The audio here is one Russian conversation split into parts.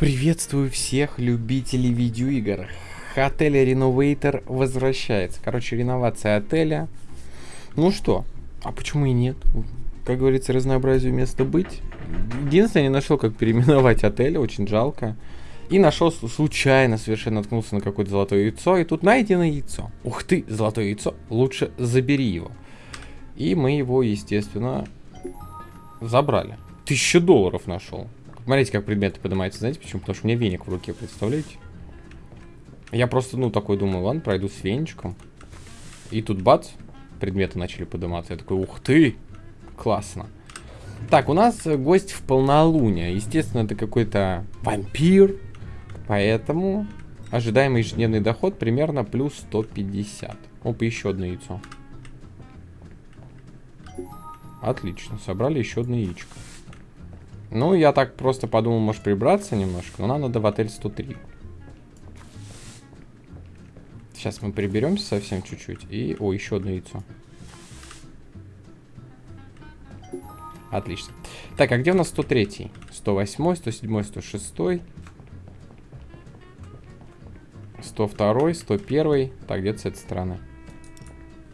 Приветствую всех любителей видеоигр. Отель Renovator возвращается. Короче, реновация отеля. Ну что, а почему и нет? Как говорится, разнообразию места быть. Единственное, не нашел, как переименовать отель, очень жалко. И нашел случайно, совершенно наткнулся на какое-то золотое яйцо, и тут найдено яйцо. Ух ты, золотое яйцо, лучше забери его. И мы его, естественно, забрали. Тысячу долларов нашел. Смотрите, как предметы поднимаются. Знаете почему? Потому что у меня веник в руке, представляете? Я просто, ну, такой думаю, ладно, пройду с веничком. И тут бац, предметы начали подниматься. Я такой, ух ты, классно. Так, у нас гость в полнолуние. Естественно, это какой-то вампир. Поэтому ожидаемый ежедневный доход примерно плюс 150. Опа, еще одно яйцо. Отлично, собрали еще одно яичко. Ну, я так просто подумал, может прибраться немножко, но нам надо в отель 103. Сейчас мы приберемся совсем чуть-чуть. И, о, еще одно яйцо. Отлично. Так, а где у нас 103? 108, 107, 106. 102, 101. Так, где-то с этой стороны.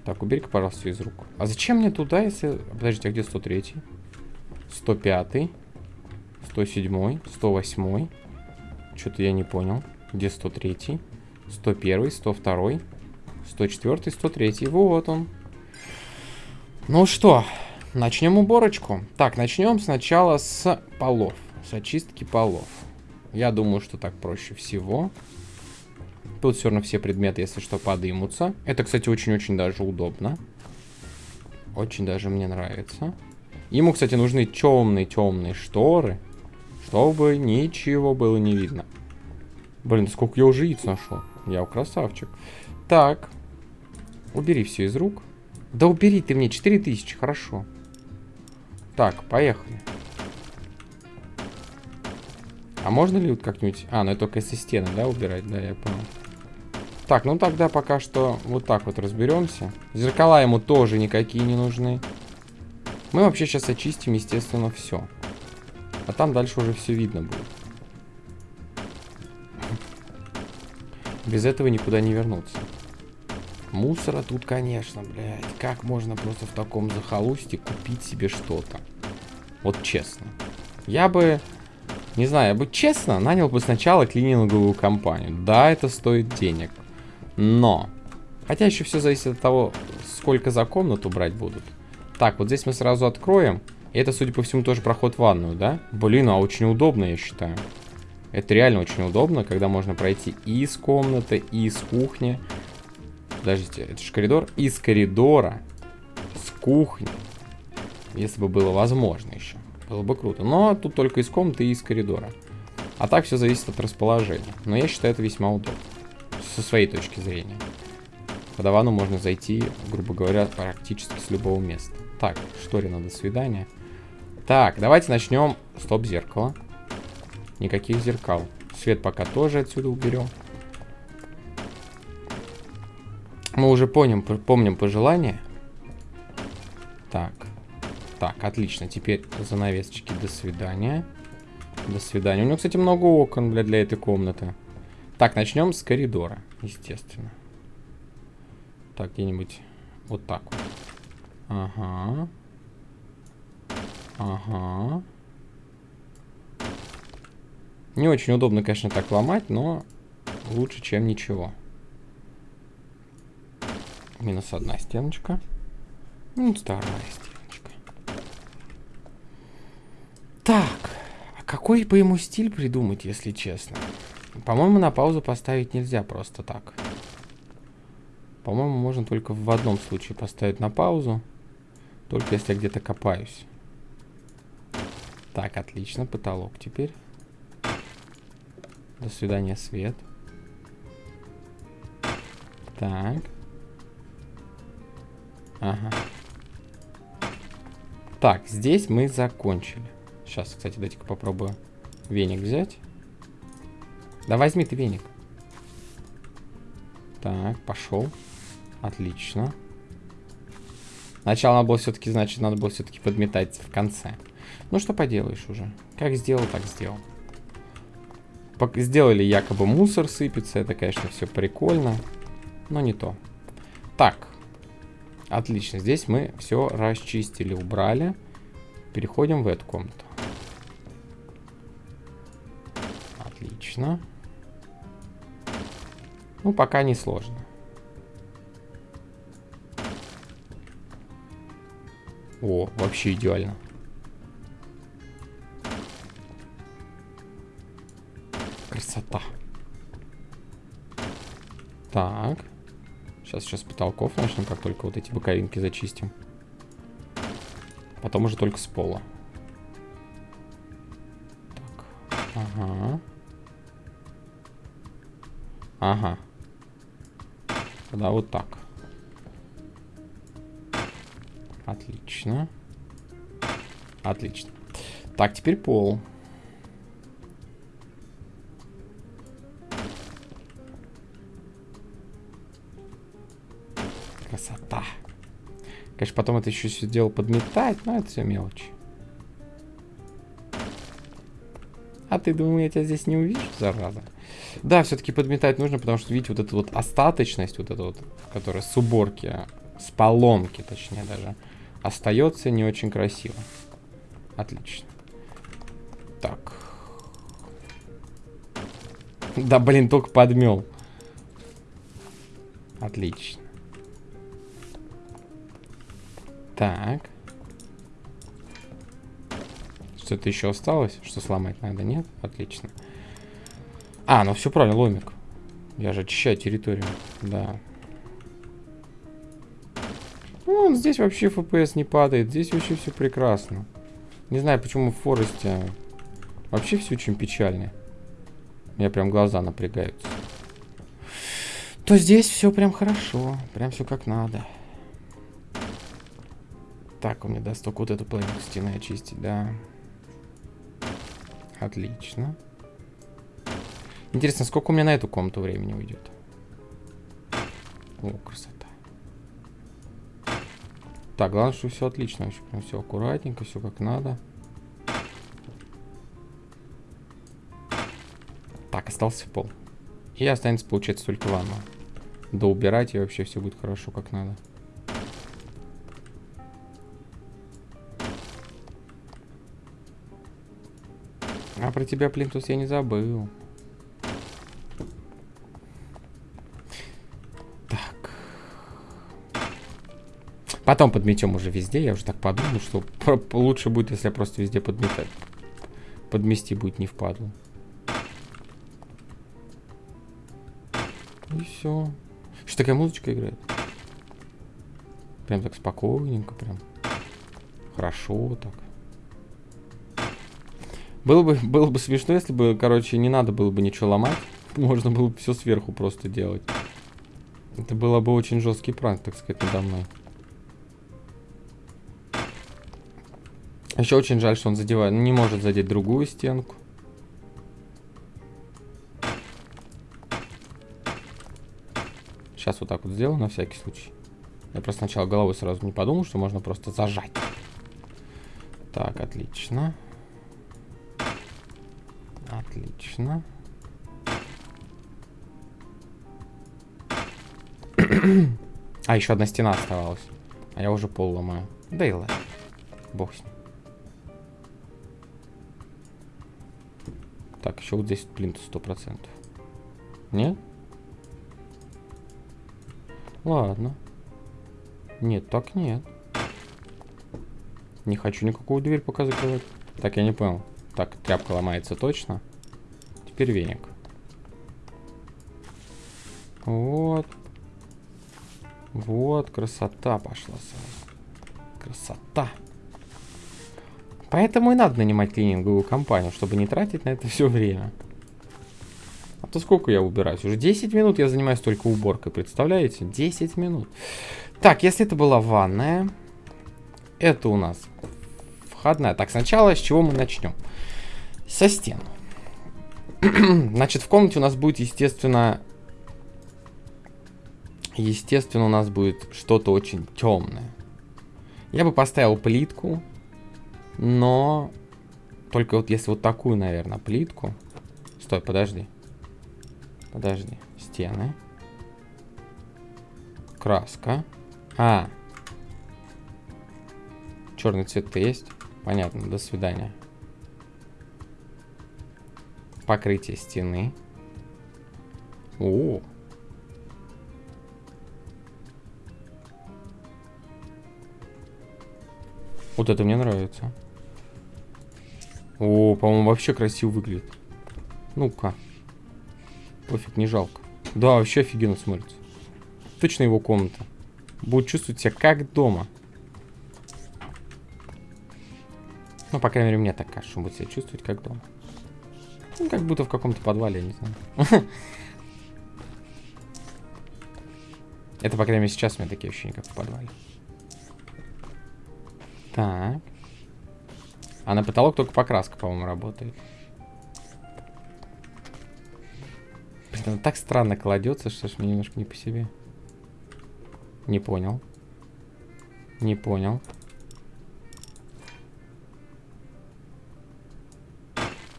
Так, убери-ка, пожалуйста, из рук. А зачем мне туда, если... Подождите, а где 103? 105. 107, 108. Что-то я не понял. Где 103? 101, 102, 104, 103. Вот он. Ну что, начнем уборочку. Так, начнем сначала с полов. С очистки полов. Я думаю, что так проще всего. Тут все равно все предметы, если что, подымутся. Это, кстати, очень-очень даже удобно. Очень даже мне нравится. Ему, кстати, нужны темные-темные шторы. Чтобы ничего было не видно. Блин, сколько я уже яиц нашел. Я красавчик. Так. Убери все из рук. Да убери ты мне 4000, хорошо. Так, поехали. А можно ли вот как-нибудь... А, ну это только со стены, да, убирать? Да, я понял. Так, ну тогда пока что вот так вот разберемся. Зеркала ему тоже никакие не нужны. Мы вообще сейчас очистим, естественно, все. А там дальше уже все видно будет. Без этого никуда не вернуться. Мусора тут, конечно, блядь. Как можно просто в таком захолустье купить себе что-то? Вот честно. Я бы, не знаю, я бы честно нанял бы сначала клининговую компанию. Да, это стоит денег. Но. Хотя еще все зависит от того, сколько за комнату брать будут. Так, вот здесь мы сразу откроем. Это, судя по всему, тоже проход в ванную, да? Блин, а очень удобно, я считаю. Это реально очень удобно, когда можно пройти и из комнаты, и из кухни. Подождите, это же коридор. Из коридора, с кухни. Если бы было возможно еще. Было бы круто. Но тут только из комнаты и из коридора. А так все зависит от расположения. Но я считаю это весьма удобно. Со своей точки зрения. По Давану можно зайти, грубо говоря, практически с любого места. Так, шторина, до свидания. Так, давайте начнем. Стоп, зеркало. Никаких зеркал. Свет пока тоже отсюда уберем. Мы уже помним, помним пожелания. Так. Так, отлично. Теперь занавесочки. До свидания. До свидания. У него, кстати, много окон для, для этой комнаты. Так, начнем с коридора, естественно. Так, где-нибудь вот так вот. Ага. Ага. Не очень удобно, конечно, так ломать, но лучше, чем ничего. Минус одна стеночка. Минус вторая стеночка. Так, а какой бы ему стиль придумать, если честно? По-моему, на паузу поставить нельзя просто так. По-моему, можно только в одном случае поставить на паузу. Только если я где-то копаюсь. Так, отлично, потолок теперь. До свидания, свет. Так. Ага. Так, здесь мы закончили. Сейчас, кстати, дайте-ка попробую веник взять. Да возьми ты веник. Так, пошел. Отлично. Сначала надо было все-таки, значит, надо было все-таки подметать в конце. Ну, что поделаешь уже. Как сделал, так сделал. Сделали якобы мусор сыпется. Это, конечно, все прикольно. Но не то. Так. Отлично. Здесь мы все расчистили, убрали. Переходим в эту комнату. Отлично. Ну, пока не сложно. О, вообще идеально. Так. Сейчас сейчас потолков начнем, как только вот эти боковинки зачистим. Потом уже только с пола. Так. Ага. Ага. Тогда вот так. Отлично. Отлично. Так, теперь пол. Красота. Конечно, потом это еще все дело подметать, но это все мелочи. А ты думал, я тебя здесь не увижу, зараза? Да, все-таки подметать нужно, потому что, видите, вот эта вот остаточность, вот эта вот, которая с уборки, с поломки, точнее даже, остается не очень красиво. Отлично. Так. Да, блин, только подмел. Отлично. Так. Что-то еще осталось? Что сломать надо? Нет? Отлично. А, ну все правильно, ломик. Я же очищаю территорию. Да. Вон, здесь вообще FPS не падает. Здесь вообще все прекрасно. Не знаю, почему в Форесте вообще все очень печально. меня прям глаза напрягаются. То здесь все прям хорошо. Прям все как надо. Так, у меня даст только вот эту половину стены очистить, да. Отлично. Интересно, сколько у меня на эту комнату времени уйдет? О, красота. Так, главное, что все отлично. Вообще прям все аккуратненько, все как надо. Так, остался пол. И останется, получается, только ванна. Да убирать и вообще все будет хорошо, как надо. Про тебя, Плинтус, я не забыл. Потом подметем уже везде. Я уже так подумал, что лучше будет, если я просто везде подметать. Подмести будет не впадло. И все. Что такая музычка играет? Прям так спокойненько, прям. Хорошо так. Было бы, было бы смешно, если бы, короче, не надо было бы ничего ломать. Можно было бы все сверху просто делать. Это было бы очень жесткий пранк, так сказать, надо мной. Еще очень жаль, что он задевает, не может задеть другую стенку. Сейчас вот так вот сделаю на всякий случай. Я просто сначала головой сразу не подумал, что можно просто зажать. Так, отлично. Отлично. а, еще одна стена оставалась. А я уже пол ломаю. Да и ладно. Бог с ним. Так, еще вот здесь сто процентов. Нет? Ладно. Нет, так нет. Не хочу никакую дверь пока закрывать. Так, я не понял. Так, тряпка ломается точно. Теперь веник. Вот. Вот, красота пошла сразу. Красота. Поэтому и надо нанимать клининговую компанию, чтобы не тратить на это все время. А то сколько я убираюсь? Уже 10 минут я занимаюсь только уборкой, представляете? 10 минут. Так, если это была ванная, это у нас входная. Так, сначала с чего мы начнем? Со стен. Значит, в комнате у нас будет, естественно... Естественно, у нас будет что-то очень темное. Я бы поставил плитку но только вот если вот такую, наверное, плитку Стой, подожди. Подожди. Стены. Краска. А. Черный цвет-то есть? Понятно, до свидания. Покрытие стены. О, Вот это мне нравится. О, по-моему, вообще красиво выглядит. Ну-ка. Пофиг, не жалко. Да, вообще офигенно смотрится. Точно его комната. Будет чувствовать себя как дома. Ну, по крайней мере, мне так кажется, он будет себя чувствовать как дома. Ну, как будто в каком-то подвале, не знаю. Это, по крайней мере, сейчас у меня такие ощущения, как в подвале. Так. А на потолок только покраска, по-моему, работает. Блин, он так странно кладется, что ж мне немножко не по себе. Не понял. Не понял.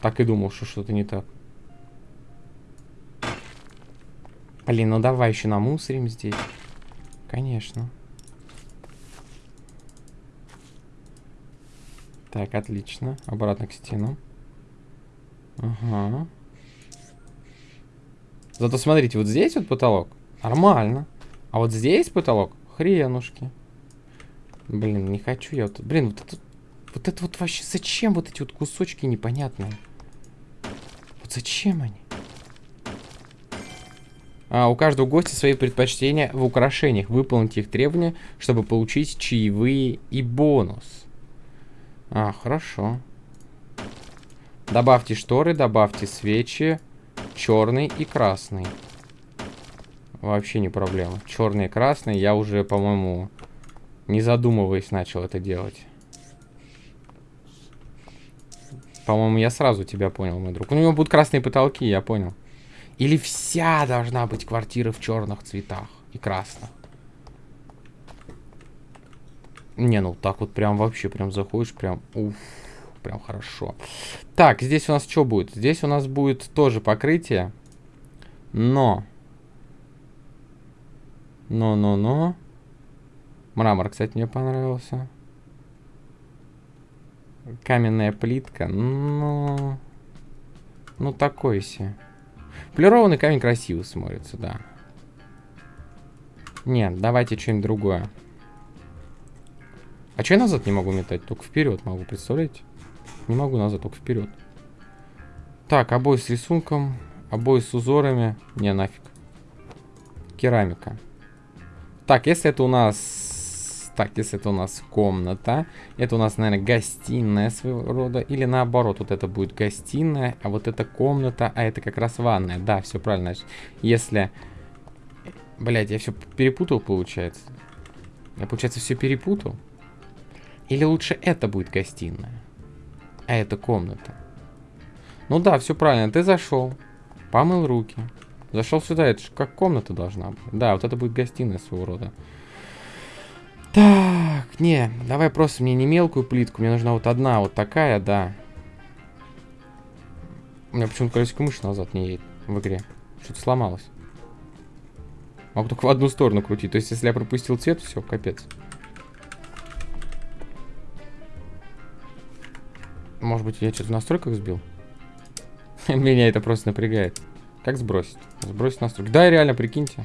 Так и думал, что что-то не так. Блин, ну давай еще намусорим здесь. Конечно. Так, отлично. Обратно к стенам. Ага. Зато смотрите, вот здесь вот потолок. Нормально. А вот здесь потолок. Хренушки. Блин, не хочу я вот... Блин, вот это... Вот это вот вообще... Зачем вот эти вот кусочки непонятные? Вот зачем они? А, у каждого гостя свои предпочтения в украшениях. Выполните их требования, чтобы получить чаевые и бонус. А, хорошо. Добавьте шторы, добавьте свечи. Черный и красный. Вообще не проблема. Черный и красный я уже, по-моему, не задумываясь начал это делать. По-моему, я сразу тебя понял, мой друг. У него будут красные потолки, я понял. Или вся должна быть квартира в черных цветах и красных. Не, ну так вот прям вообще, прям заходишь, прям, уф, прям хорошо. Так, здесь у нас что будет? Здесь у нас будет тоже покрытие, но, но, но, но, мрамор, кстати, мне понравился. Каменная плитка, ну, ну такой себе. Полированный камень красиво смотрится, да. Нет, давайте что-нибудь другое. А что я назад не могу метать? Только вперед могу, представляете? Не могу назад, только вперед. Так, обои с рисунком, обои с узорами. Не, нафиг. Керамика. Так, если это у нас... Так, если это у нас комната, это у нас, наверное, гостиная своего рода. Или наоборот, вот это будет гостиная, а вот это комната, а это как раз ванная. Да, все правильно. Если... Блять, я все перепутал, получается. Я, получается, все перепутал. Или лучше это будет гостиная? А это комната. Ну да, все правильно. Ты зашел, помыл руки. Зашел сюда, это же как комната должна быть. Да, вот это будет гостиная своего рода. Так, не, давай просто мне не мелкую плитку, мне нужна вот одна вот такая, да. У меня почему-то колесико мыши назад не едет в игре. Что-то сломалось. Могу только в одну сторону крутить. То есть, если я пропустил цвет, все, капец. Может быть, я что-то в настройках сбил? Меня это просто напрягает. Как сбросить? Сбросить настройки. Да, реально, прикиньте.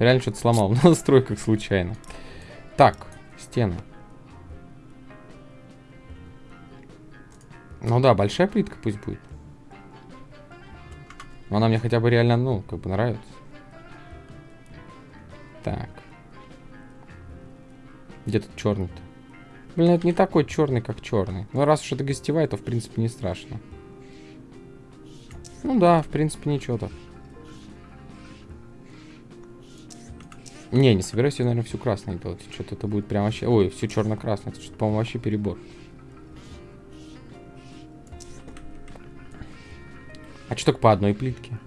Реально что-то сломал в настройках случайно. Так, стены. Ну да, большая плитка пусть будет. Но она мне хотя бы реально, ну, как бы нравится. Так. Где тут черный-то? Блин, это не такой черный, как черный. Но раз уж это гостевая, то в принципе не страшно. Ну да, в принципе ничего так. Не, не собираюсь я, наверное, всю красную делать. Что-то это будет прям вообще... Ой, все черно-красное. Это что-то, по-моему, вообще перебор. А что только по одной плитке?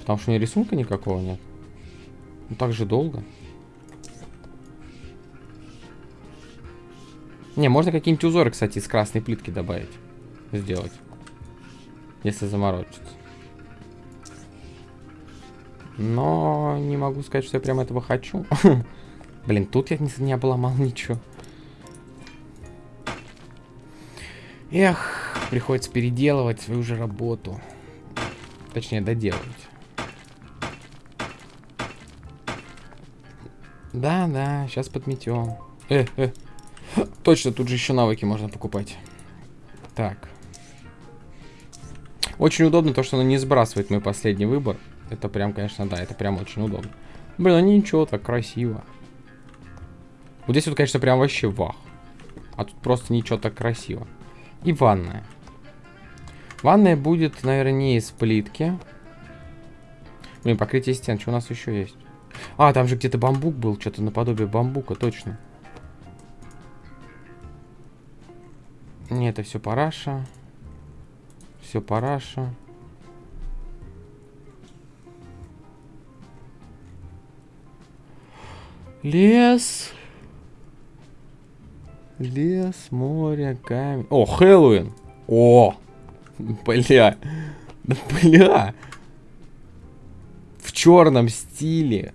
Потому что у меня рисунка никакого нет. Ну так же долго. Не, можно какие-нибудь узоры, кстати, из красной плитки добавить. сделать. Если заморочиться. Но не могу сказать, что я прям этого хочу. Блин, тут я не, не обломал ничего. Эх, приходится переделывать свою же работу. Точнее, доделывать. Да, да, сейчас подметем. Э, э. Точно, тут же еще навыки можно покупать. Так. Очень удобно то, что оно не сбрасывает мой последний выбор. Это прям, конечно, да, это прям очень удобно. Блин, ну ничего, так красиво. Вот здесь вот, конечно, прям вообще вах. А тут просто ничего так красиво. И ванная. Ванная будет, наверное, не из плитки. Блин, покрытие стен. Что у нас еще есть? А, там же где-то бамбук был. Что-то наподобие бамбука, точно. Не, это все параша. Все параша. Лес. Лес, море, камень. О, Хэллоуин. О, бля. Да бля. В черном стиле.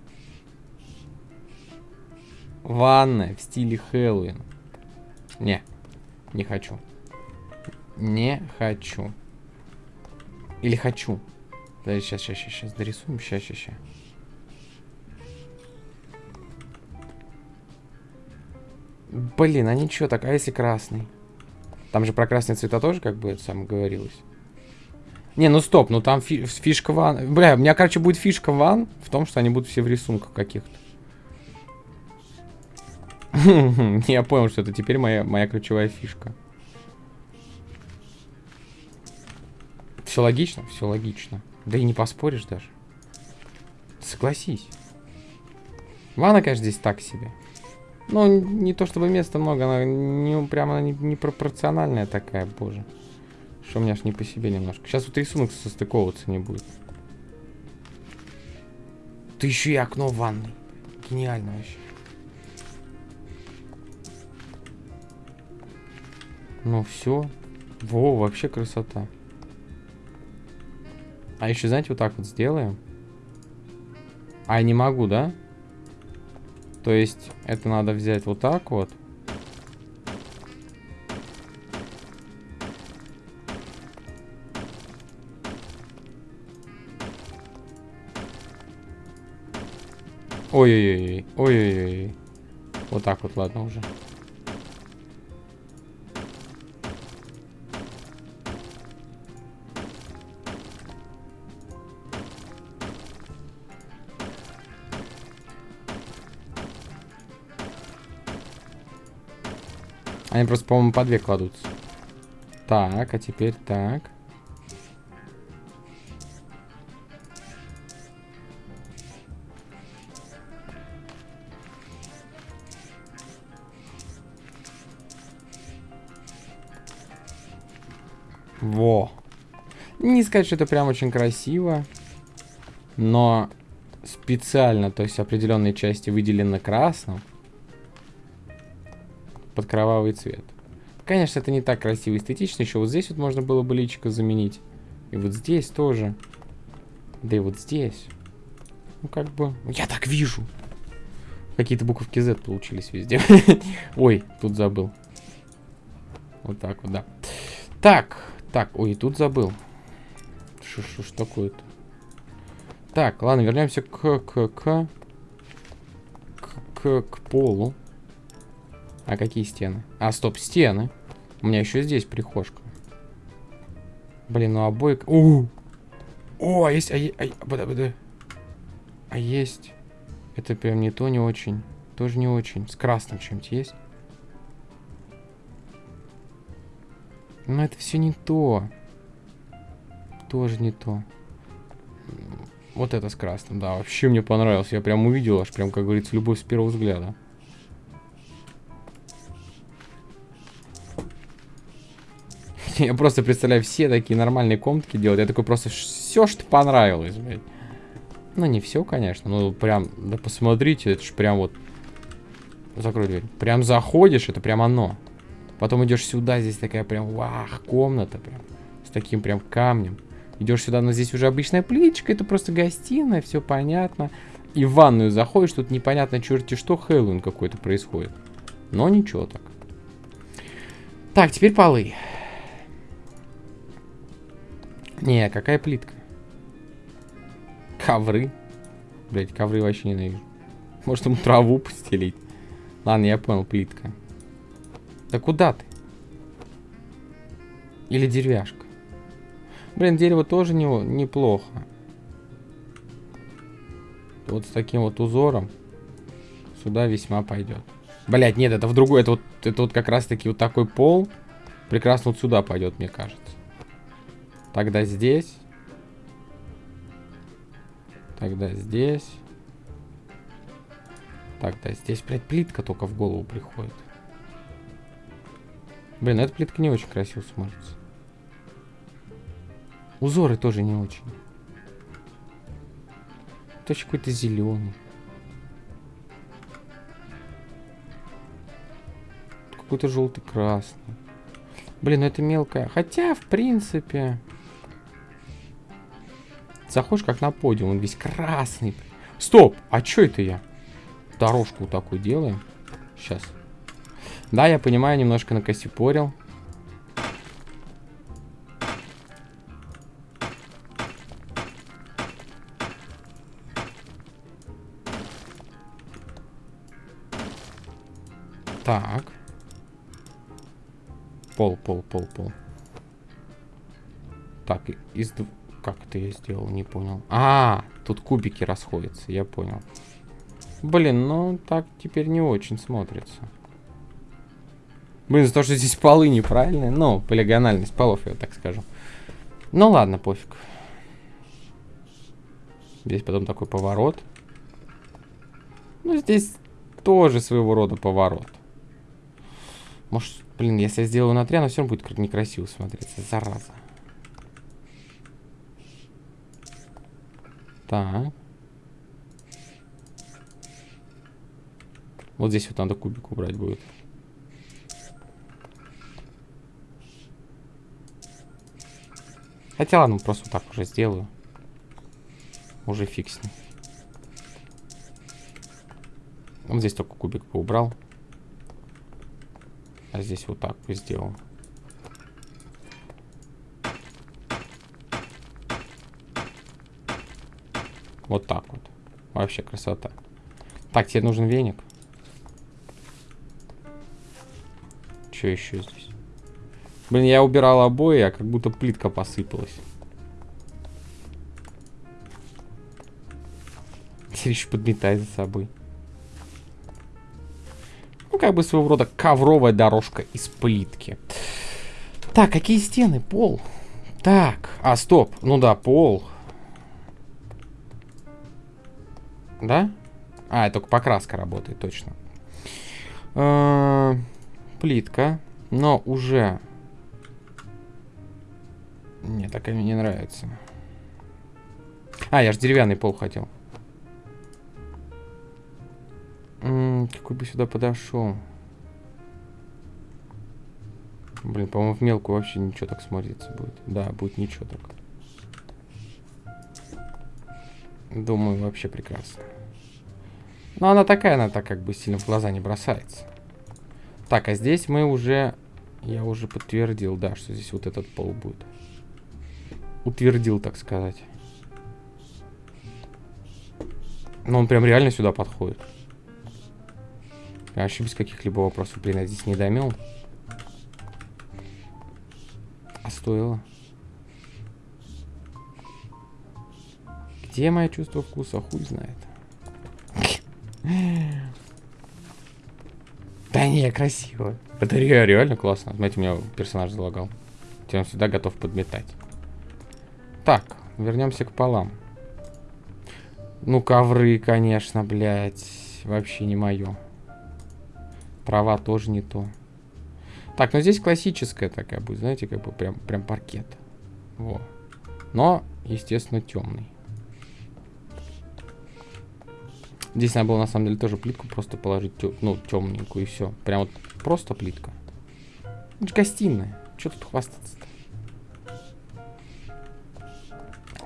Ванная в стиле Хэллоуин. Не, не хочу. Не хочу. Или хочу. Подожди, сейчас, сейчас, сейчас, сейчас дорисуем. Сейчас, сейчас, сейчас. Блин, а ничего так, а если красный? Там же про красные цвета тоже как бы сам говорилось. Не, ну стоп, ну там фи фишка ван. Бля, у меня, короче, будет фишка ван в том, что они будут все в рисунках каких-то. Я понял, что это теперь моя, моя ключевая фишка. Все логично? Все логично. Да и не поспоришь даже. Согласись. Ванна, конечно, здесь так себе. Ну, не то чтобы места много, она не, прямо не, не пропорциональная такая, боже. Что у меня аж не по себе немножко. Сейчас вот рисунок состыковываться не будет. Ты еще и окно в ванной. Гениально вообще. Ну все. Во, вообще красота. А еще, знаете, вот так вот сделаем. А я не могу, да? То есть это надо взять вот так вот. Ой-ой-ой, ой-ой-ой. Вот так вот, ладно уже. Они просто, по-моему, по две кладутся. Так, а теперь так. Во. Не сказать, что это прям очень красиво. Но специально, то есть определенные части выделены красным под кровавый цвет. Конечно, это не так красиво и эстетично. Еще вот здесь вот можно было бы личико заменить. И вот здесь тоже. Да и вот здесь. Ну, как бы... Я так вижу. Какие-то буковки Z получились везде. Ой, тут забыл. Вот так вот, да. Так, так, ой, тут забыл. Что ж такое-то? Так, ладно, вернемся к, к, к, к, к полу. А какие стены? А, стоп, стены. У меня еще здесь прихожка. Блин, ну обои... У! О, а есть... А, а, бада, бада. а есть... Это прям не то, не очень. Тоже не очень. С красным чем-то есть. Но это все не то. Тоже не то. Вот это с красным, да. Вообще мне понравилось. Я прям увидел, аж прям, как говорится, любовь с первого взгляда. Я просто представляю, все такие нормальные комнатки делают. Я такой просто все, что понравилось, блядь. Ну, не все, конечно. Ну, прям, да посмотрите, это же прям вот... Закрой дверь. Прям заходишь, это прям оно. Потом идешь сюда, здесь такая прям, вах, комната прям. С таким прям камнем. Идешь сюда, но здесь уже обычная плиточка, это просто гостиная, все понятно. И в ванную заходишь, тут непонятно черти что, Хэллоуин какой-то происходит. Но ничего так. Так, теперь полы. Не, какая плитка? Ковры. Блять, ковры вообще ненавижу. Может ему траву постелить? Ладно, я понял, плитка. Да куда ты? Или деревяшка? Блин, дерево тоже не, неплохо. Вот с таким вот узором сюда весьма пойдет. Блять, нет, это в другой. Это вот, это вот как раз таки вот такой пол. Прекрасно вот сюда пойдет, мне кажется. Тогда здесь. Тогда здесь. Тогда здесь, блядь, плитка только в голову приходит. Блин, эта плитка не очень красиво смотрится. Узоры тоже не очень. Точно какой-то зеленый. Какой-то желтый красный. Блин, ну это мелкая. Хотя, в принципе... Заходишь как на подиум, он весь красный. Стоп! А что это я? Дорожку такую делаем. Сейчас. Да, я понимаю, немножко накосипорил. Так. Пол, пол, пол, пол. Так, из... Как это я сделал, не понял. А, тут кубики расходятся, я понял. Блин, ну так теперь не очень смотрится. Блин, за то, что здесь полы неправильные. Ну, полигональность полов, я так скажу. Ну ладно, пофиг. Здесь потом такой поворот. Ну, здесь тоже своего рода поворот. Может, блин, если я сделаю на 3, оно все равно будет некрасиво смотреться. Зараза. Так. Вот здесь вот надо кубик убрать будет. Хотя ладно, просто так уже сделаю. Уже фиг с. Вот здесь только кубик поубрал. А здесь вот так сделал. Вот так вот. Вообще красота. Так, тебе нужен веник. Что еще здесь? Блин, я убирал обои, а как будто плитка посыпалась. Теперь еще подметает за собой. Ну, как бы своего рода ковровая дорожка из плитки. Так, какие стены? Пол. Так, а, стоп. Ну да, пол. Да? А, только покраска работает, точно. Э -э плитка. Но уже не, такая мне не нравится. А, я же деревянный пол хотел. М -м, какой бы сюда подошел? Блин, по-моему, в мелкую вообще ничего так смотрится будет. Да, будет ничего так. Думаю, вообще прекрасно. Но она такая, она так как бы сильно в глаза не бросается. Так, а здесь мы уже... Я уже подтвердил, да, что здесь вот этот пол будет утвердил, так сказать. Но он прям реально сюда подходит. Я вообще без каких-либо вопросов. Блин, я здесь не домел. А стоило. Где мое чувство вкуса? Хуй знает. Да не, красиво. Это реально классно. Смотрите, меня персонаж залагал. Он всегда готов подметать. Так, вернемся к полам. Ну, ковры, конечно, блядь. Вообще не мое. Трава тоже не то. Так, ну здесь классическая такая будет, знаете, как бы прям, прям паркет. Во. Но, естественно, темный. Здесь надо было, на самом деле, тоже плитку просто положить, тё, ну, темненькую, и все. Прям вот просто плитка. Это же гостиная. Что тут хвастаться-то?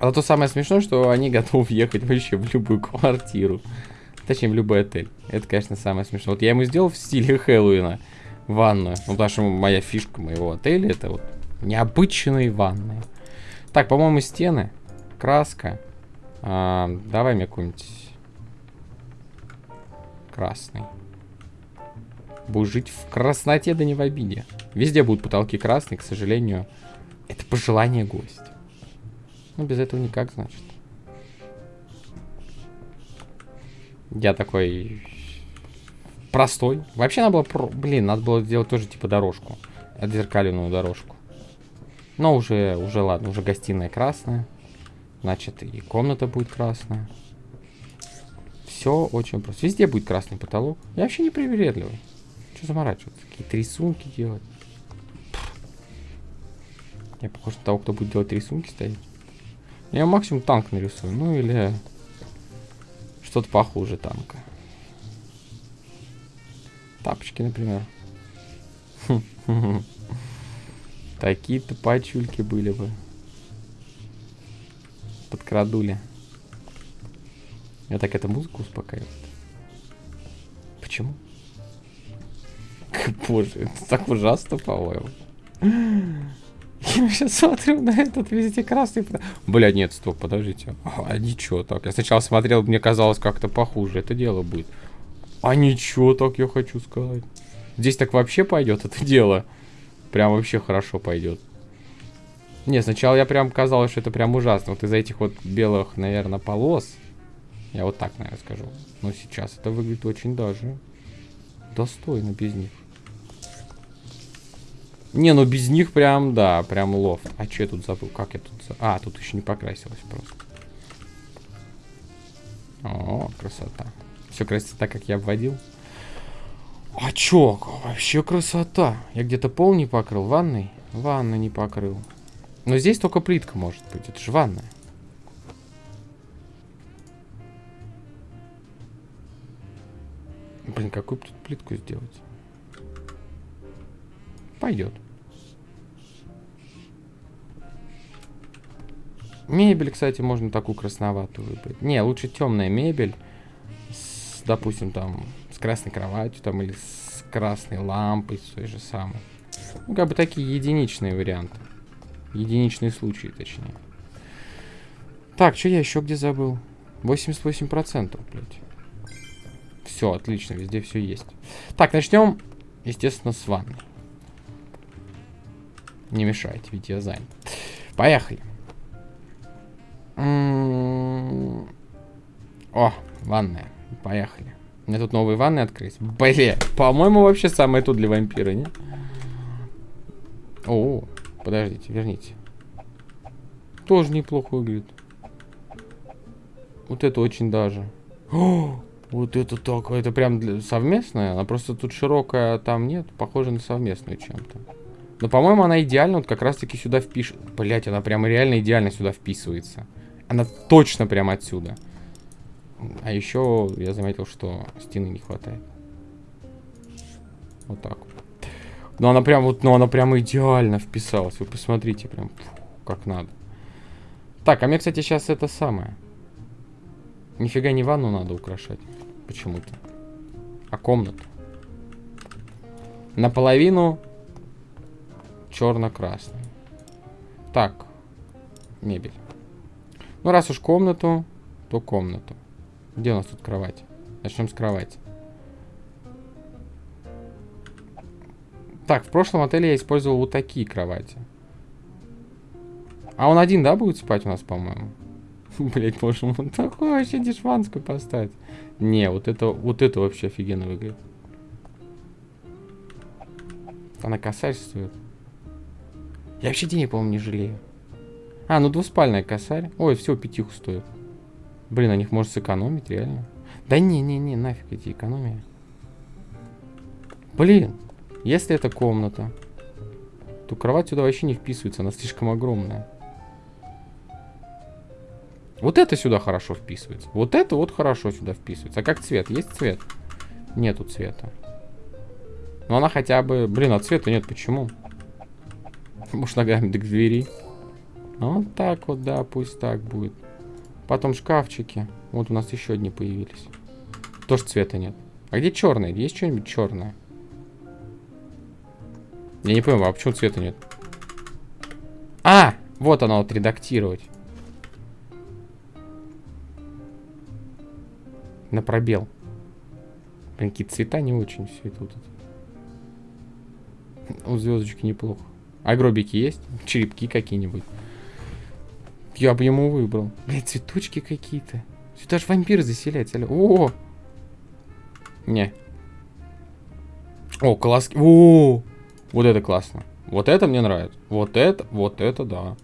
А то самое смешное, что они готовы ехать вообще в любую квартиру. Точнее, в любой отель. Это, конечно, самое смешное. Вот я ему сделал в стиле Хэллоуина ванную. Ну, потому что моя фишка моего отеля это вот необычные ванные. Так, по-моему, стены, краска. А, давай мне какой-нибудь красный. Будешь жить в красноте, да не в обиде. Везде будут потолки красные, к сожалению. Это пожелание гостя. Ну, без этого никак, значит. Я такой простой. Вообще надо было... Про... Блин, надо было сделать тоже типа дорожку. Отзеркаленную дорожку. Но уже, уже ладно, уже гостиная красная. Значит, и комната будет красная. Все очень просто. Везде будет красный потолок. Я вообще не привередливый. Что заморачиваться? Какие-то рисунки делать. Я похож на того, кто будет делать рисунки стоять. Я максимум танк нарисую. Ну или что-то похуже танка. Тапочки, например. Такие-то пачульки были бы. Подкрадули. Я так эту музыку успокаивает. Почему? Боже, это так ужасно, по-моему. Я сейчас смотрю на этот везде красный. Бля, нет, стоп, подождите. А ничего так. Я сначала смотрел, мне казалось как-то похуже это дело будет. А ничего так, я хочу сказать. Здесь так вообще пойдет это дело. Прям вообще хорошо пойдет. Не, сначала я прям казалось, что это прям ужасно. Вот из-за этих вот белых, наверное, полос. Я вот так, наверное, скажу. Но сейчас это выглядит очень даже достойно без них. Не, ну без них прям, да, прям лофт. А что я тут забыл? Как я тут... А, тут еще не покрасилось просто. О, красота. Все красится так, как я обводил. А чё? Вообще красота. Я где-то пол не покрыл. Ванной? Ванной не покрыл. Но здесь только плитка может быть. Это же ванная. Блин, какую тут плитку сделать? Пойдет. Мебель, кстати, можно такую красноватую выбрать. Не, лучше темная мебель допустим, там, с красной кроватью, там, или с красной лампой, с той же самой. Ну, как бы такие единичные варианты. Единичные случаи, точнее. Так, что я еще где забыл? 88%, блядь. Все, отлично, везде все есть. Так, начнем, естественно, с ванны. Не мешайте, ведь я занят. Поехали. М-м-м. О, ванная. Поехали. Мне тут новые ванны открыть. Блин, по-моему, вообще самое тут для вампира, не? О, подождите, верните. Тоже неплохо выглядит. Вот это очень даже. О, вот это так, это прям для... совместная. Она просто тут широкая, там нет. Похоже на совместную чем-то. Но, по-моему, она идеально вот как раз-таки сюда впишет. Блять, она прям реально идеально сюда вписывается. Она точно прям отсюда. А еще я заметил, что стены не хватает. Вот так. Но она прям вот, ну она прям идеально вписалась. Вы посмотрите, прям как надо. Так, а мне, кстати, сейчас это самое. Нифига не ванну надо украшать. Почему-то. А комнату. Наполовину черно-красный. Так. Мебель. Ну, раз уж комнату, то комнату. Где у нас тут кровать? Начнем с кровати. Так, в прошлом отеле я использовал вот такие кровати. А он один, да, будет спать у нас, по-моему? Блять, боже мой, такой вообще дешманскую поставить. Не, вот это, вот это вообще офигенно выглядит. Она косарь стоит. Я вообще денег, по-моему, не жалею. А, ну двуспальная косарь. Ой, все, пятиху стоит. Блин, на них можно сэкономить, реально. Да не-не-не, нафиг эти экономии. Блин, если это комната, то кровать сюда вообще не вписывается, она слишком огромная. Вот это сюда хорошо вписывается. Вот это вот хорошо сюда вписывается. А как цвет? Есть цвет? Нету цвета. Но она хотя бы... Блин, а цвета нет. Почему? Может, ногами к двери. Вот так вот, да, пусть так будет. Потом шкафчики. Вот у нас еще одни появились. Тоже цвета нет. А где черный? Есть что-нибудь черное? Я не понимаю, а почему цвета нет? А! Вот оно, вот редактировать. На пробел. Блин, какие цвета не очень все это вот. У звездочки неплохо. А гробики есть? Черепки какие-нибудь. Я бы ему выбрал. Блин, цветочки какие-то. Сюда же вампиры заселяются. О! Не. О, колоски. О! Вот это классно. Вот это мне нравится. Вот это, вот это, да.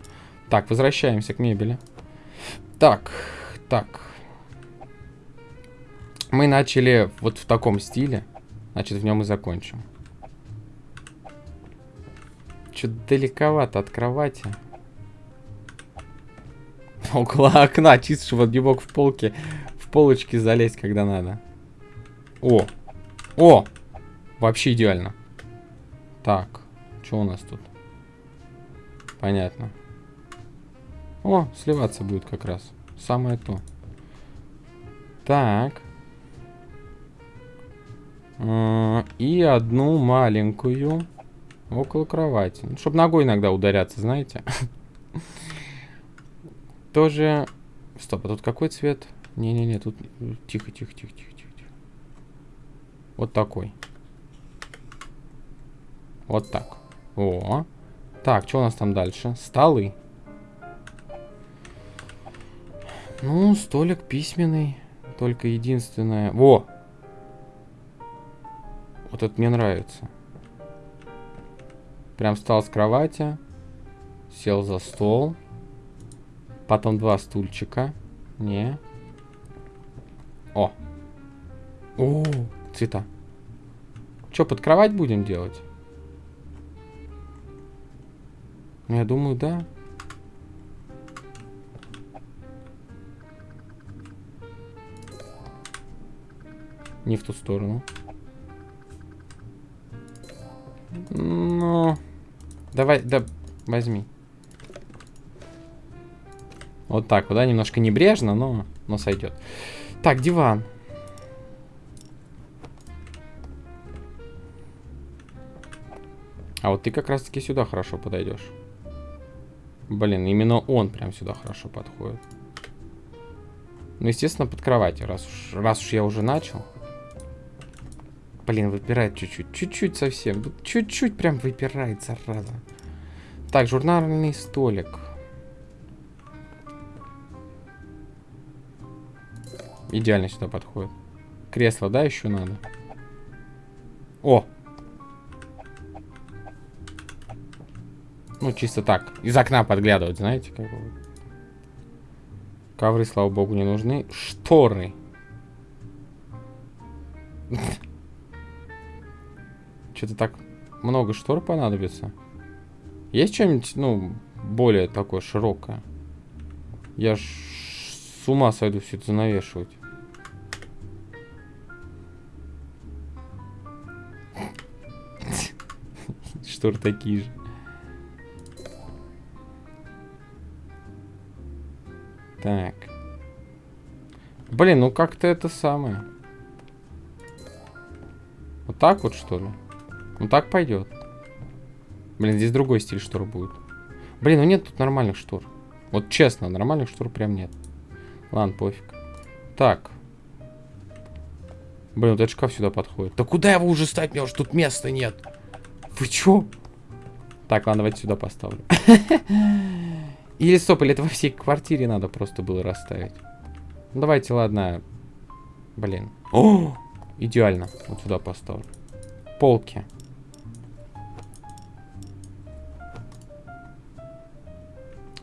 Так, возвращаемся к мебели. Так, так. Мы начали вот в таком стиле. Значит, в нем и закончим. Что-то далековато от кровати. Около окна, чисто, чтобы не мог в полке, в полочки залезть, когда надо. О! О! Вообще идеально. Так, что у нас тут? Понятно. О, сливаться будет как раз. Самое то. Так. А, и одну маленькую около кровати. Ну, чтобы ногой иногда ударяться, знаете. Тоже... Стоп, а тут какой цвет? Не-не-не, тут... Тихо, тихо, тихо, тихо, тихо. Вот такой. Вот так. О. Так, что у нас там дальше? Столы. Ну, столик письменный. Только единственное... Во! Вот это мне нравится. Прям встал с кровати. Сел за стол. Потом два стульчика. Не. О. О, цвета. Что, под кровать будем делать? Ну, я думаю, да. Не в ту сторону. Давай, да, возьми. Вот так вот, да, немножко небрежно, но, но сойдет. Так, диван. А вот ты как раз-таки сюда хорошо подойдешь. Блин, именно он прям сюда хорошо подходит. Ну, естественно, под кроватью, раз уж, раз уж я уже начал. Блин, выпирает чуть-чуть. Чуть-чуть совсем. Чуть-чуть прям выпирает, зараза. Так, журнальный столик. Идеально сюда подходит. Кресло, да, еще надо? О! Ну, чисто так. Из окна подглядывать, знаете, как бы. Ковры, слава богу, не нужны. Шторы. Что-то так много штор понадобится. Есть что-нибудь, ну, более такое широкое? Я ж с ума сойду все это занавешивать. Штор такие же. Так. Блин, ну как-то это самое. Вот так вот, что ли? Ну так пойдет. Блин, здесь другой стиль штор будет. Блин, ну нет тут нормальных штор. Вот честно, нормальных штор прям нет. Ладно, пофиг. Так. Блин, вот этот шкаф сюда подходит. Да куда его уже ставить? Мне уже тут места нет. Вы чё? Так, ладно, давайте сюда поставлю. Или стоп, или это во всей квартире надо просто было расставить. Ну, давайте, ладно. Блин. О! Идеально. Вот сюда поставлю. Полки.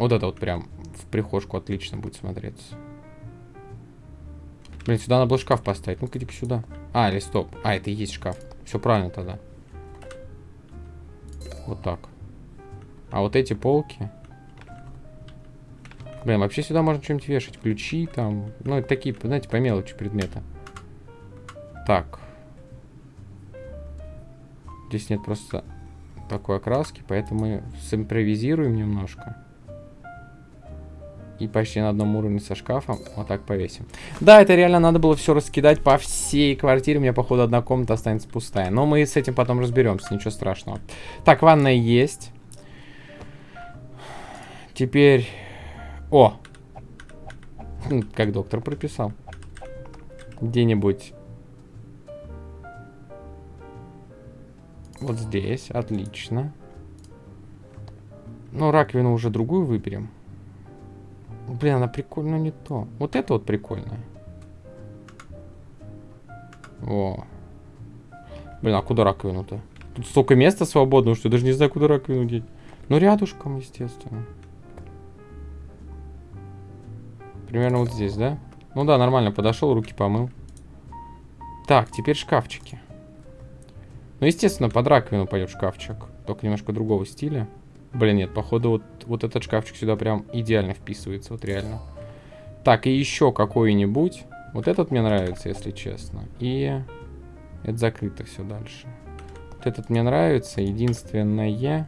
Вот это вот прям в прихожку отлично будет смотреться. Блин, сюда надо было шкаф поставить. Ну-ка, иди сюда. А, или стоп. А, это и есть шкаф. Все правильно тогда. Вот так. А вот эти полки... Блин, вообще сюда можно что-нибудь вешать. Ключи там. Ну, такие, знаете, по мелочи предметы. Так. Здесь нет просто такой окраски, поэтому симпровизируем немножко. И почти на одном уровне со шкафом вот так повесим. Да, это реально надо было все раскидать по всей квартире. У меня, походу, одна комната останется пустая. Но мы с этим потом разберемся, ничего страшного. Так, ванная есть. Теперь... О! Хм, как доктор прописал. Где-нибудь... Вот здесь, отлично. Ну, раковину уже другую выберем. Блин, она прикольно не то. Вот это вот прикольно. О. Блин, а куда раковину-то? Тут столько места свободного, что я даже не знаю, куда раковину деть. Ну, рядышком, естественно. Примерно вот здесь, да? Ну да, нормально, подошел, руки помыл. Так, теперь шкафчики. Ну, естественно, под раковину пойдет шкафчик. Только немножко другого стиля. Блин, нет, походу вот, вот этот шкафчик сюда прям идеально вписывается, вот реально. Так, и еще какой-нибудь. Вот этот мне нравится, если честно. И это закрыто все дальше. Вот этот мне нравится. Единственное...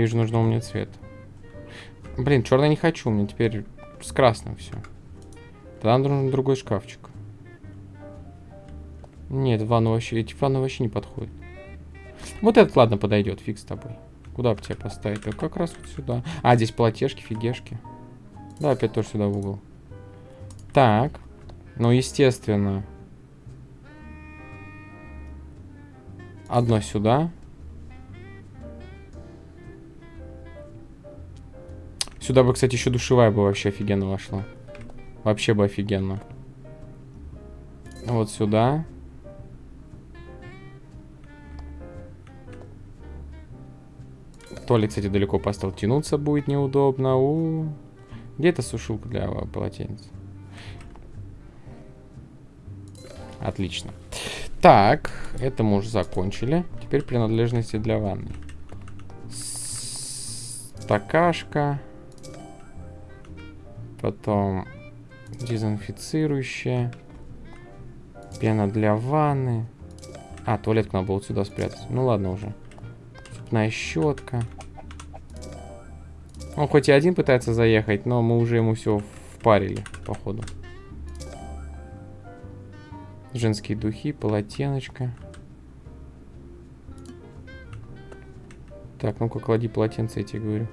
Не вижу нужного мне цвета. Блин, черный не хочу, мне теперь с красным все. Тогда нужен другой шкафчик. Нет, ванну вообще, эти ванны вообще не подходят. Вот этот, ладно, подойдет, фиг с тобой. Куда бы тебя поставить? А как раз вот сюда. А, здесь платежки, фигешки. Да, опять тоже сюда в угол. Так. Ну, естественно. Одно сюда. Сюда бы, кстати, еще душевая бы вообще офигенно вошла. Вообще бы офигенно. Вот сюда. Туалет, кстати, далеко поставил. Тянуться будет неудобно. У -у -у. Где эта сушилка для полотенец? Отлично. Так, это мы уже закончили. Теперь принадлежности для ванны. Стакашка. Потом дезинфицирующее. Пена для ванны. А, туалетку надо было вот сюда спрятать. Ну ладно уже. Зубная щетка. Он хоть и один пытается заехать, но мы уже ему все впарили, походу. Женские духи, полотеночка. Так, ну-ка, клади полотенце, я тебе говорю.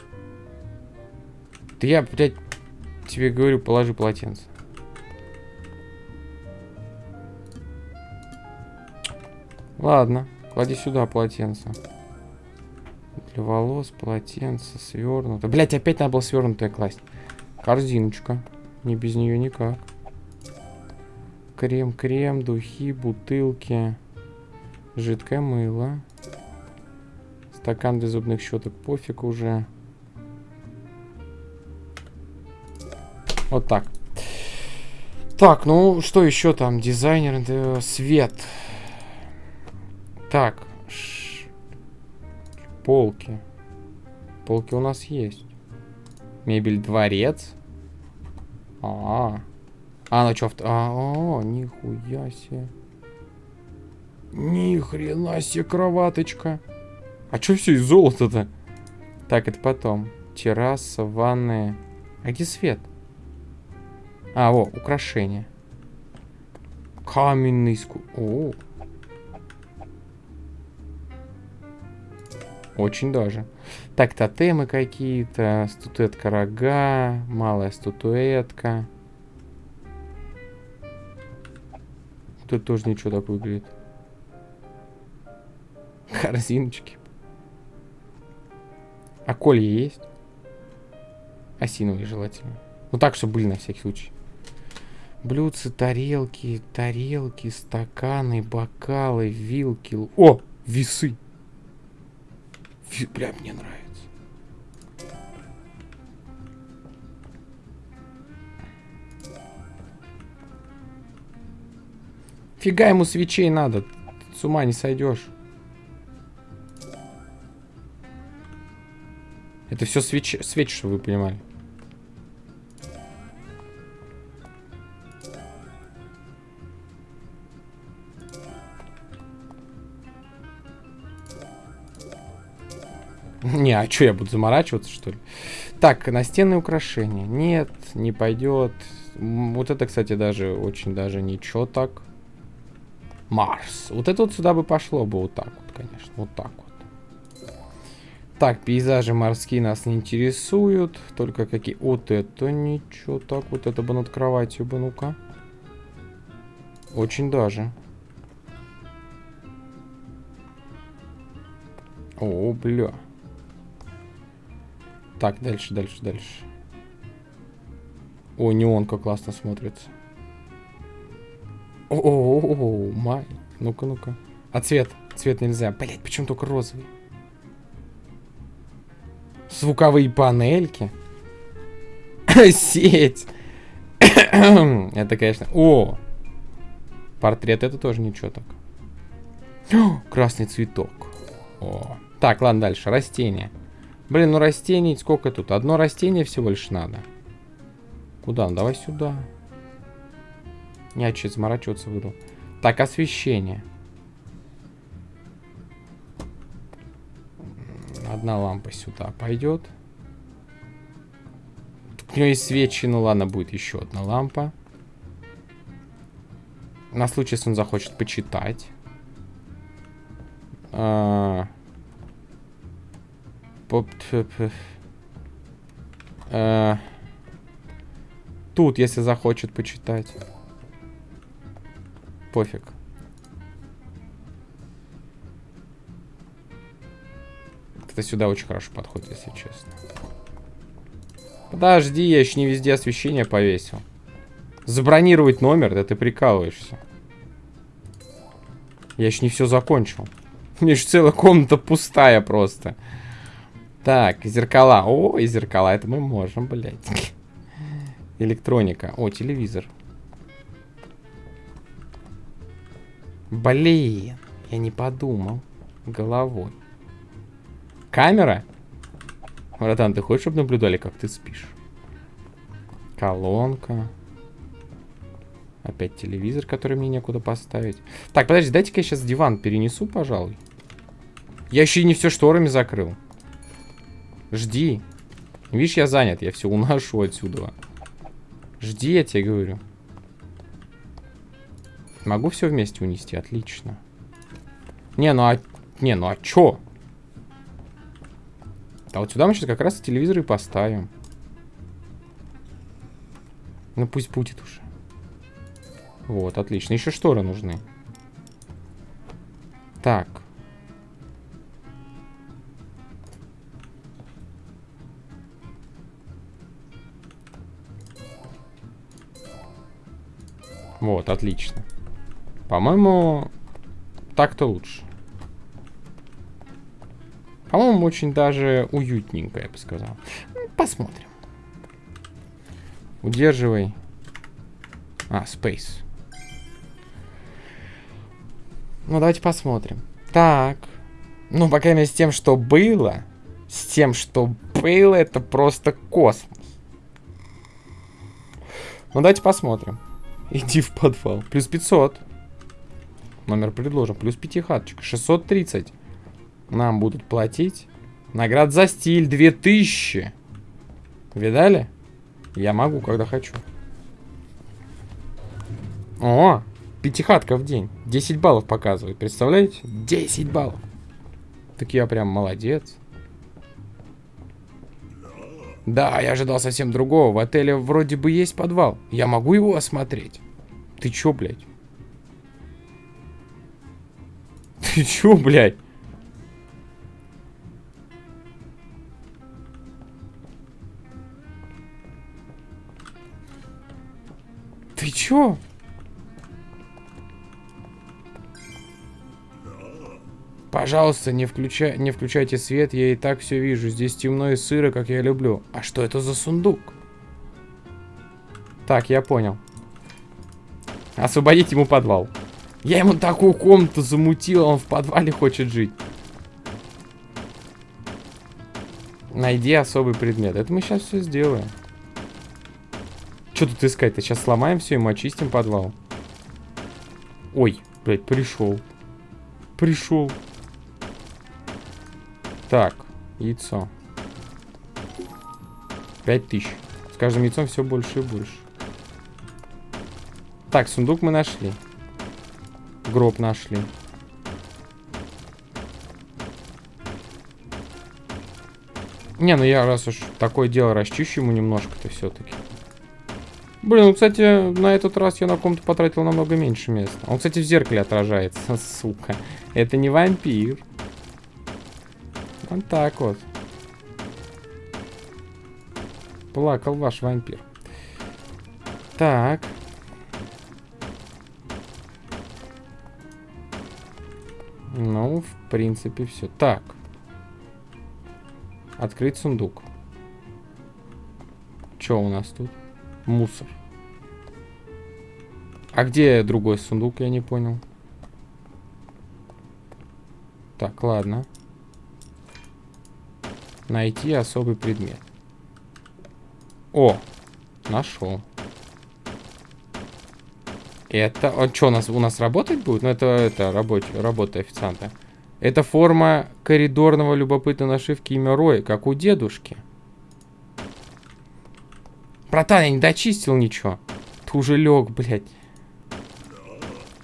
Да я, блядь, Тебе говорю, положи полотенце. Ладно, клади сюда полотенце. Для волос полотенце свернуто. Блять, опять надо было свернутое класть. Корзиночка. Не без нее никак. Крем-крем, духи, бутылки. Жидкое мыло. Стакан для зубных щеток. Пофиг уже. Вот так. Так, ну что еще там? Дизайнер, э, свет. Так. Ш... Полки. Полки у нас есть. Мебель дворец. А, -а, -а. а ну что? А, -а, нихуя себе. Ни хрена себе кроваточка. А что все из золота-то? Так, это потом. Терраса, ванная. А где свет? А, о, украшение. Каменный ску... О. Очень даже. Так, тотемы какие-то. Статуэтка рога. Малая статуэтка. Тут тоже ничего так выглядит. Корзиночки. А колья есть? Осиновые желательно. Ну так, чтобы были на всякий случай. Блюдцы, тарелки, тарелки, стаканы, бокалы, вилки. О, весы. Ви, бля, мне нравится. Фига ему свечей надо. С ума не сойдешь. Это все свечи, свечи, чтобы вы понимали. Не, а что, я буду заморачиваться, что ли? Так, настенные украшения. Нет, не пойдет. Вот это, кстати, даже очень даже ничего так. Марс. Вот это вот сюда бы пошло бы вот так вот, конечно. Вот так вот. Так, пейзажи морские нас не интересуют. Только какие... Вот это ничего так. Вот это бы над кроватью бы, ну-ка. Очень даже. О, бля. Так, дальше, дальше, дальше. О, неон как классно смотрится. О, -о, -о, -о май. Ну-ка, ну-ка. А цвет? Цвет нельзя. Блять, почему только розовый? Звуковые панельки. Сеть. это, конечно... О! Портрет это тоже ничего так. О, красный цветок. О. Так, ладно, дальше. Растения. Блин, ну растений сколько тут? Одно растение всего лишь надо. Куда? Ну, давай сюда. Не, что заморачиваться буду. Так, освещение. Одна лампа сюда пойдет. У нее есть свечи, ну ладно, будет еще одна лампа. На случай, если он захочет почитать. А Э, тут, если захочет почитать. Пофиг. Это сюда очень хорошо подходит, если честно. Подожди, я еще не везде освещение повесил. Забронировать номер? Да ты прикалываешься. Я еще не все закончил. У меня еще целая комната пустая просто. Так, зеркала. О, и зеркала. Это мы можем, блядь. Электроника. О, телевизор. Блин. Я не подумал. Головой. Камера? Братан, ты хочешь, чтобы наблюдали, как ты спишь? Колонка. Опять телевизор, который мне некуда поставить. Так, подожди, дайте-ка я сейчас диван перенесу, пожалуй. Я еще и не все шторами закрыл. Жди. Видишь, я занят, я все уношу отсюда. Жди, я тебе говорю. Могу все вместе унести, отлично. Не, ну а... Не, ну а чё? А вот сюда мы сейчас как раз телевизор и поставим. Ну пусть будет уже. Вот, отлично. Еще шторы нужны. Так. Вот, отлично. По-моему, так-то лучше. По-моему, очень даже уютненько, я бы сказал. Посмотрим. Удерживай. А, space. Ну, давайте посмотрим. Так. Ну, по крайней мере, с тем, что было. С тем, что было, это просто космос. Ну, давайте посмотрим. Иди в подвал. Плюс 500. Номер предложен. Плюс пятихаточка. 630. Нам будут платить. Наград за стиль 2000. Видали? Я могу, когда хочу. О, пятихатка в день. 10 баллов показывает. Представляете? 10 баллов. Так я прям молодец. Да, я ожидал совсем другого. В отеле вроде бы есть подвал. Я могу его осмотреть? Ты чё, блядь? Ты чё, блядь? Ты чё? Пожалуйста, не, включай, не включайте свет, я и так все вижу. Здесь темно и сыро, как я люблю. А что это за сундук? Так, я понял. Освободить ему подвал. Я ему такую комнату замутил, он в подвале хочет жить. Найди особый предмет. Это мы сейчас все сделаем. Что тут искать-то? Сейчас сломаем все, и мы очистим подвал. Ой, блядь, пришел. Пришел. Так, яйцо. Пять тысяч. С каждым яйцом все больше и больше. Так, сундук мы нашли. Гроб нашли. Не, ну я раз уж такое дело расчищу ему немножко-то все-таки. Блин, ну, кстати, на этот раз я на комнату потратил намного меньше места. Он, кстати, в зеркале отражается, сука. Это не вампир. Вот так вот. Плакал ваш вампир. Так. Ну, в принципе, все. Так. Открыть сундук. Что у нас тут? Мусор. А где другой сундук, я не понял. Так, ладно. Найти особый предмет. О, нашел. Это, он что, у нас, у нас работать будет? Ну, это, это работа, работа официанта. Это форма коридорного любопытной нашивки имя Рой, как у дедушки. Братан, я не дочистил ничего. Ты уже лег, блядь.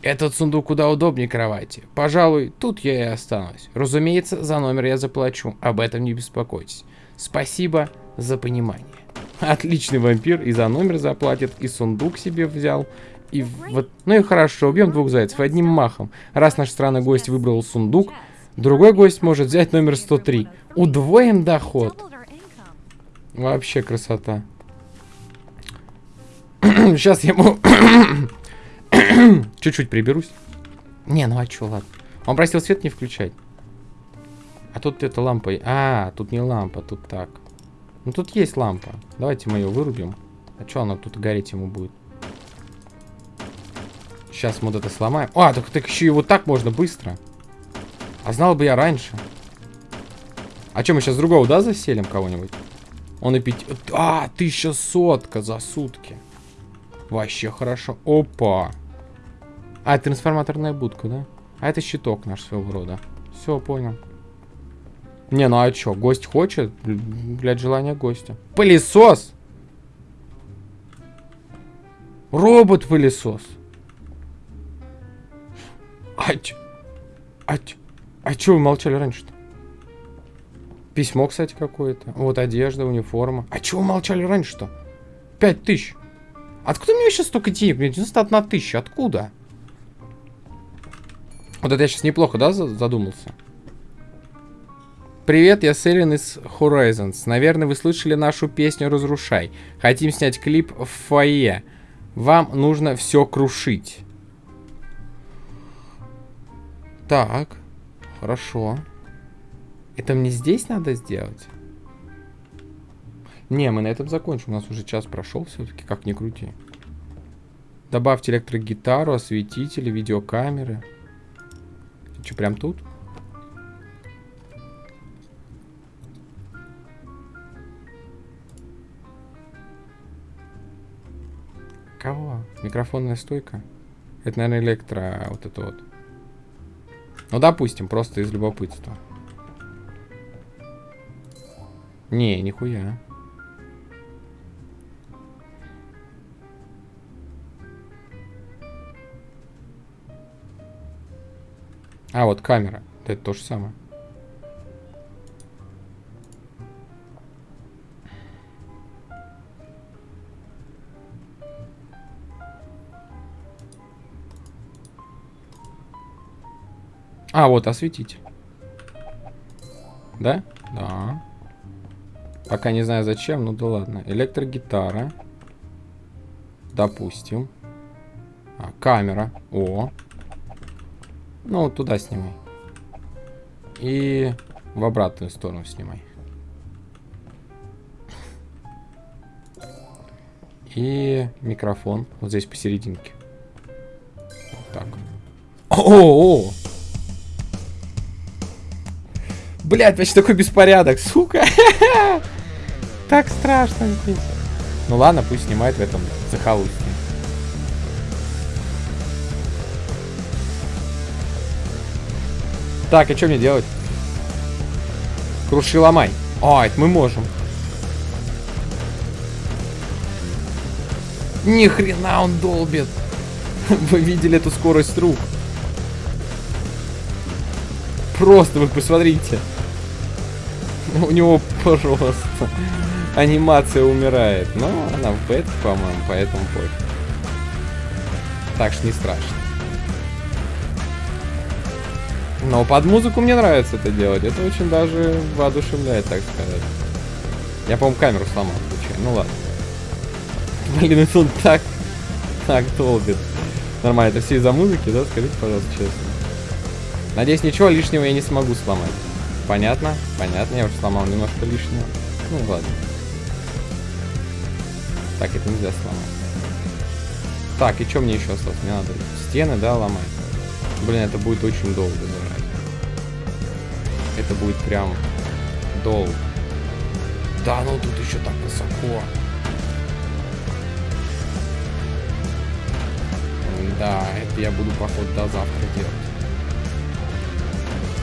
Этот сундук куда удобнее кровати. Пожалуй, тут я и останусь. Разумеется, за номер я заплачу. Об этом не беспокойтесь. Спасибо за понимание. Отличный вампир и за номер заплатит, и сундук себе взял, и вот, ну и хорошо, убьем двух зайцев одним махом. Раз наш странный гость выбрал сундук, другой гость может взять номер 103. Удвоим доход. Вообще красота. Сейчас я ему... Чуть-чуть приберусь. Не, ну а чё, ладно. Он просил свет не включать. А тут это лампа... А, тут не лампа, тут так. Ну тут есть лампа. Давайте мы ее вырубим. А чё она тут гореть ему будет? Сейчас мы вот это сломаем. А, так, так еще и вот так можно быстро. А знал бы я раньше. А что, мы сейчас другого, да, заселим кого-нибудь? Он и пить... А, тысяча сотка за сутки. Вообще хорошо. Опа. А, трансформаторная будка, да? А это щиток наш своего рода. Все, понял. Не, ну а что, гость хочет? Блядь, желание гостя. Пылесос! Робот-пылесос. А чё? А чё? А чё вы молчали раньше-то? Письмо, кстати, какое-то. Вот одежда, униформа. А чего вы молчали раньше-то? Пять тысяч. Откуда мне сейчас столько денег? Мне 91 тысяча. Откуда? Вот это я сейчас неплохо, да, задумался? Привет, я Селин из Horizons. Наверное, вы слышали нашу песню «Разрушай». Хотим снять клип в фойе. Вам нужно все крушить. Так, хорошо. Это мне здесь надо сделать? Не, мы на этом закончим. У нас уже час прошел все-таки, как ни крути. Добавьте электрогитару, осветители, видеокамеры. Что, прям тут? Кого? Микрофонная стойка? Это, наверное, электро... Вот это вот. Ну, допустим, просто из любопытства. Не, нихуя. А, вот камера. Это то же самое. А, вот, осветить. Да? Да. Пока не знаю зачем, ну да ладно. Электрогитара. Допустим. А, камера. О. Ну, вот туда снимай. И в обратную сторону снимай. И микрофон вот здесь посерединке. Вот так. О, -о, Блять, почти такой беспорядок, сука. Так страшно здесь. Ну ладно, пусть снимает в этом захолустье. Так, а что мне делать? Круши ломай. А, это мы можем. Ни хрена он долбит. Вы видели эту скорость рук? Просто вы посмотрите. У него просто анимация умирает. Но она в бет, по-моему, поэтому пофиг. Так что не страшно. Но под музыку мне нравится это делать. Это очень даже воодушевляет, так сказать. Я, по-моему, камеру сломал случайно. Ну ладно. Блин, это он так, так долбит. Нормально, это все из-за музыки, да? Скажите, пожалуйста, честно. Надеюсь, ничего лишнего я не смогу сломать. Понятно? Понятно, я уже сломал немножко лишнего. Ну ладно. Так, это нельзя сломать. Так, и что мне еще осталось? Мне надо стены, да, ломать. Блин, это будет очень долго зажать. Это будет прям долго. Да, ну тут еще так высоко. Да, это я буду, походу, до завтра делать.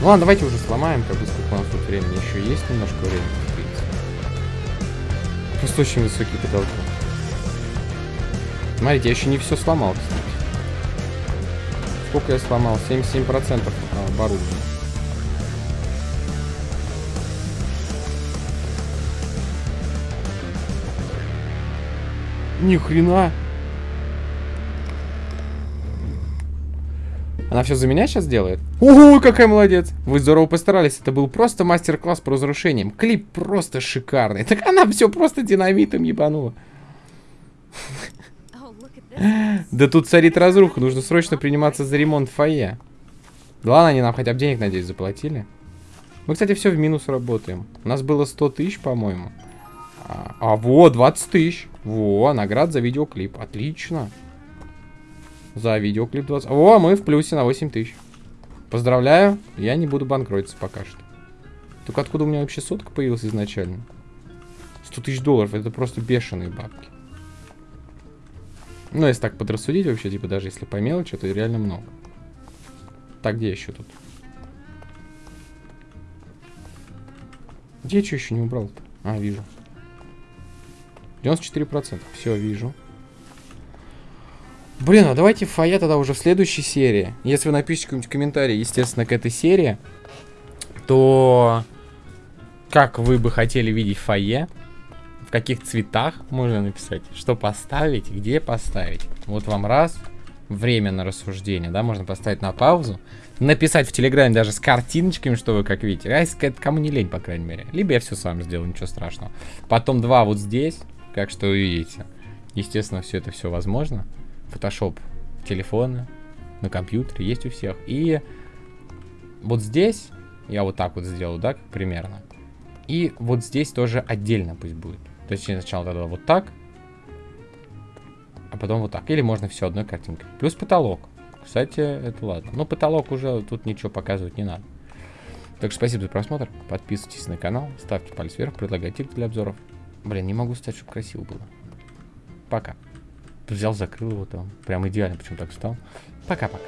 Ну ладно, давайте уже сломаем, как бы сколько у нас тут времени. Еще есть немножко времени, в принципе. Просто очень высокий потолок. Смотрите, я еще не все сломал, кстати. Сколько я сломал? 77% оборудования. Ни хрена. Она все за меня сейчас делает? Ого, какая молодец! Вы здорово постарались. Это был просто мастер-класс по разрушениям. Клип просто шикарный. Так она все просто динамитом ебанула. Да тут царит разруха. Нужно срочно приниматься за ремонт фойе. Да они нам хотя бы денег, надеюсь, заплатили. Мы, кстати, все в минус работаем. У нас было 100 тысяч, по-моему. А, а, вот, 20 тысяч. Во, наград за видеоклип. Отлично. За видеоклип 20. О, мы в плюсе на 8 тысяч. Поздравляю, я не буду банкротиться пока что. Только откуда у меня вообще сотка появилась изначально? 100 тысяч долларов, это просто бешеные бабки. Ну, если так подрассудить вообще, типа, даже если по мелочи, то реально много. Так, где еще тут? Где я что еще не убрал-то? А, вижу. 94%. Все, вижу. Блин, а давайте фойе тогда уже в следующей серии. Если вы напишите какой-нибудь комментарий, естественно, к этой серии, то как вы бы хотели видеть фойе, в каких цветах можно написать, что поставить, где поставить. Вот вам раз, время на рассуждение, да, можно поставить на паузу, написать в Телеграме даже с картиночками, что вы как видите. А это кому не лень, по крайней мере. Либо я все сам сделаю, ничего страшного. Потом два вот здесь, как что вы видите. Естественно, все это все возможно. Photoshop в телефоны, на компьютере, есть у всех. И вот здесь, я вот так вот сделаю, да, примерно. И вот здесь тоже отдельно пусть будет. То есть сначала тогда вот так, а потом вот так. Или можно все одной картинкой. Плюс потолок. Кстати, это ладно. Но потолок уже тут ничего показывать не надо. Так что спасибо за просмотр. Подписывайтесь на канал, ставьте палец вверх, предлагайте для обзоров. Блин, не могу стать, чтобы красиво было. Пока взял, закрыл его там. Прям идеально, почему так встал. Пока-пока.